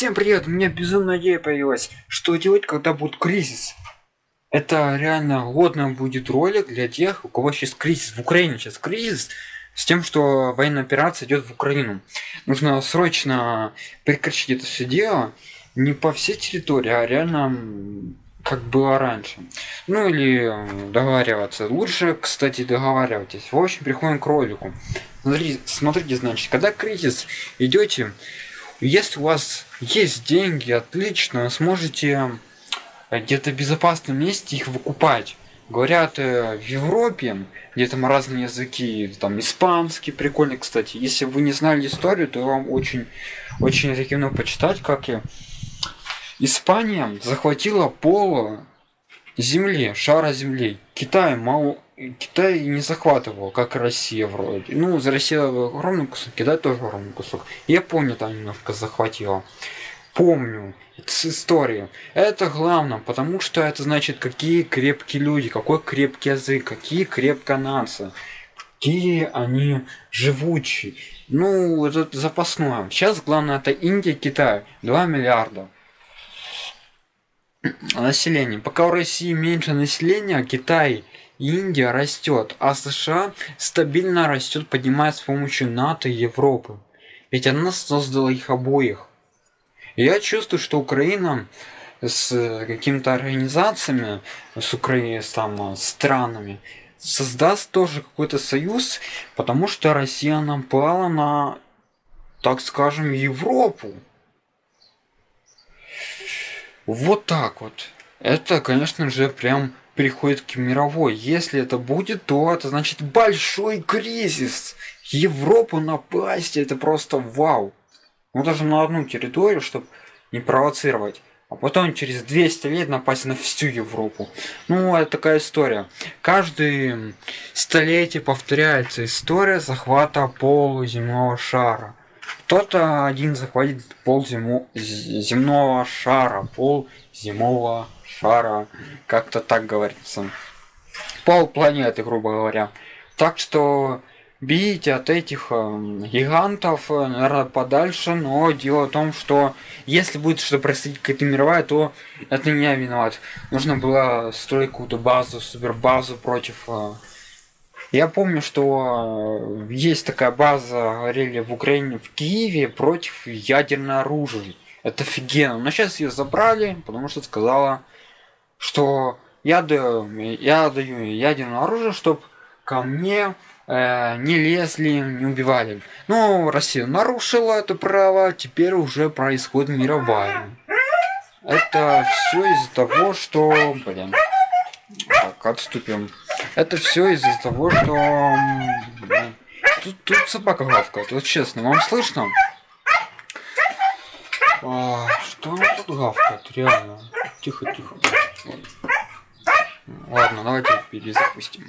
Всем привет, у меня безумная идея появилась. Что делать, когда будет кризис? Это реально годно будет ролик для тех, у кого сейчас кризис. В Украине сейчас кризис с тем, что военная операция идет в Украину. Нужно срочно прекращать это все дело. Не по всей территории, а реально как было раньше. Ну или договариваться. Лучше, кстати, договаривайтесь. В общем, приходим к ролику. Смотрите, смотрите, значит, когда кризис идете, если у вас есть деньги, отлично, сможете где-то в безопасном месте их выкупать. Говорят, э, в Европе, где там разные языки, там испанский, прикольный, кстати. Если вы не знали историю, то вам очень, очень рекомендую почитать, как я. Испания захватила пол земли, шара земли. Китай мало, Китай не захватывал, как Россия вроде. Ну, за Россия огромный кусок, Китай тоже огромный кусок. Япония там немножко захватила. Помню с истории. Это главное, потому что это значит, какие крепкие люди, какой крепкий язык, какие крепкая нация, какие они живучие. Ну, это запасное. Сейчас главное это Индия, Китай. 2 миллиарда населения. Пока у России меньше населения, а Китай Индия растет, а США стабильно растет, поднимаясь с помощью НАТО и Европы. Ведь она создала их обоих. Я чувствую, что Украина с какими-то организациями, с Украиной, с там, странами, создаст тоже какой-то союз, потому что Россия напала на, так скажем, Европу. Вот так вот. Это, конечно же, прям переходит к мировой. Если это будет, то это значит большой кризис. Европу напасть, это просто вау. Ну даже на одну территорию, чтобы не провоцировать. А потом через 200 лет напасть на всю Европу. Ну, это такая история. Каждые столетие повторяется история захвата полуземного шара. Кто-то один захватит пол зему... земного шара, пол земного шара, как-то так говорится. Пол планеты, грубо говоря. Так что бейте от этих э, гигантов, наверное, подальше, но дело в том, что если будет что происходить какая-то мировая, то это не я виноват. Нужно было строить какую-то базу, супербазу против... Э... Я помню, что э, есть такая база, говорили в Украине, в Киеве, против ядерного оружия. Это офигенно. Но сейчас ее забрали, потому что сказала что я даю, я даю ядерное оружие, чтобы ко мне э, не лезли, не убивали. Но Россия нарушила это право, теперь уже происходит мировая. Это все из-за того, что, блин, так, отступим. Это все из-за того, что тут, тут собака гавкает, вот честно, вам слышно? А, что она тут гавкает, реально? Тихо, тихо. Ладно, давайте перезапустим.